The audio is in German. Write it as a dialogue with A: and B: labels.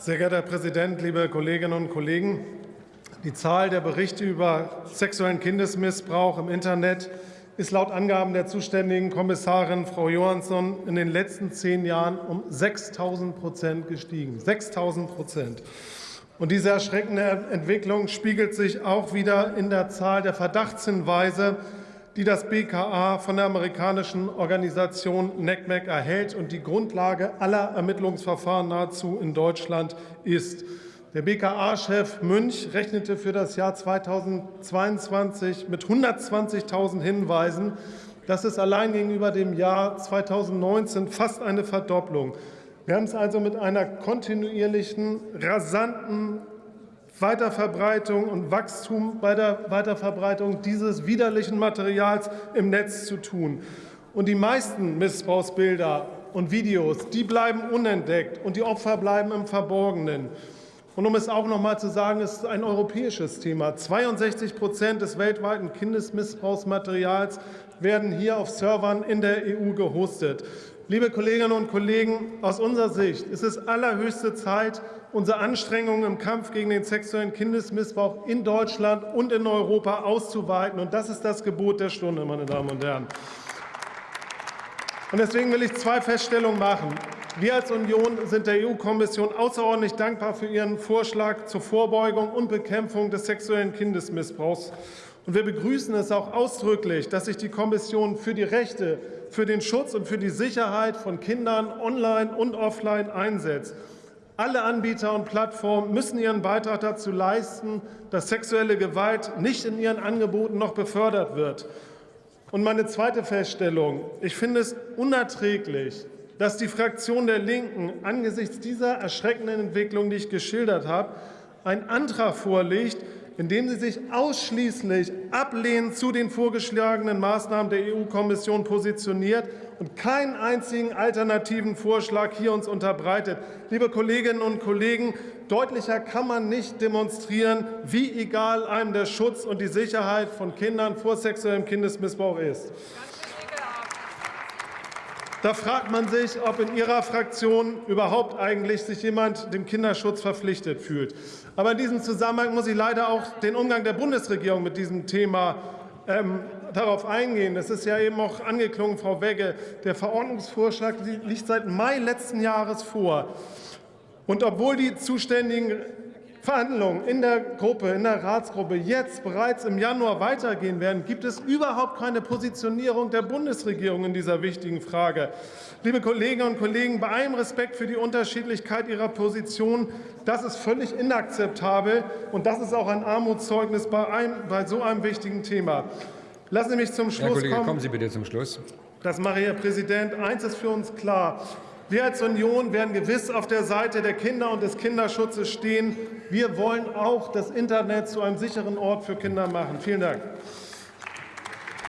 A: Sehr geehrter Herr Präsident, liebe Kolleginnen und Kollegen! Die Zahl der Berichte über sexuellen Kindesmissbrauch im Internet ist laut Angaben der zuständigen Kommissarin Frau Johansson in den letzten zehn Jahren um 6.000 Prozent gestiegen. 6.000 Prozent. Und diese erschreckende Entwicklung spiegelt sich auch wieder in der Zahl der Verdachtshinweise, die das BKA von der amerikanischen Organisation NECMEC erhält und die Grundlage aller Ermittlungsverfahren nahezu in Deutschland ist. Der BKA-Chef Münch rechnete für das Jahr 2022 mit 120.000 Hinweisen. Das ist allein gegenüber dem Jahr 2019 fast eine Verdopplung. Wir haben es also mit einer kontinuierlichen, rasanten Weiterverbreitung und Wachstum bei der Weiterverbreitung dieses widerlichen Materials im Netz zu tun. Und die meisten Missbrauchsbilder und Videos, die bleiben unentdeckt und die Opfer bleiben im Verborgenen. Und um es auch noch mal zu sagen, es ist ein europäisches Thema. 62 Prozent des weltweiten Kindesmissbrauchsmaterials werden hier auf Servern in der EU gehostet. Liebe Kolleginnen und Kollegen, aus unserer Sicht ist es allerhöchste Zeit, unsere Anstrengungen im Kampf gegen den sexuellen Kindesmissbrauch in Deutschland und in Europa auszuweiten. Und das ist das Gebot der Stunde, meine Damen und Herren. Und deswegen will ich zwei Feststellungen machen. Wir als Union sind der EU-Kommission außerordentlich dankbar für ihren Vorschlag zur Vorbeugung und Bekämpfung des sexuellen Kindesmissbrauchs. Und wir begrüßen es auch ausdrücklich, dass sich die Kommission für die Rechte, für den Schutz und für die Sicherheit von Kindern online und offline einsetzt. Alle Anbieter und Plattformen müssen ihren Beitrag dazu leisten, dass sexuelle Gewalt nicht in ihren Angeboten noch befördert wird. Und meine zweite Feststellung. Ich finde es unerträglich, dass die Fraktion der Linken angesichts dieser erschreckenden Entwicklung, die ich geschildert habe, einen Antrag vorlegt, in dem sie sich ausschließlich ablehnend zu den vorgeschlagenen Maßnahmen der EU-Kommission positioniert und keinen einzigen alternativen Vorschlag hier uns unterbreitet. Liebe Kolleginnen und Kollegen, deutlicher kann man nicht demonstrieren, wie egal einem der Schutz und die Sicherheit von Kindern vor sexuellem Kindesmissbrauch ist. Da fragt man sich, ob in Ihrer Fraktion überhaupt eigentlich sich jemand dem Kinderschutz verpflichtet fühlt. Aber in diesem Zusammenhang muss ich leider auch den Umgang der Bundesregierung mit diesem Thema ähm, darauf eingehen. Es ist ja eben auch angeklungen, Frau Wegge. Der Verordnungsvorschlag liegt seit Mai letzten Jahres vor. Und obwohl die zuständigen Verhandlungen in der Gruppe, in der Ratsgruppe jetzt bereits im Januar weitergehen werden, gibt es überhaupt keine Positionierung der Bundesregierung in dieser wichtigen Frage. Liebe Kolleginnen und Kollegen, bei allem Respekt für die Unterschiedlichkeit Ihrer Position, das ist völlig inakzeptabel, und das ist auch ein Armutszeugnis bei, einem, bei so einem wichtigen Thema. Lassen Sie mich zum Schluss
B: Herr Kollege,
A: kommen.
B: kommen Sie bitte zum Schluss.
A: Das mache ich, Herr Präsident. Eins ist für uns klar. Wir als Union werden gewiss auf der Seite der Kinder und des Kinderschutzes stehen. Wir wollen auch das Internet zu einem sicheren Ort für Kinder machen. Vielen Dank.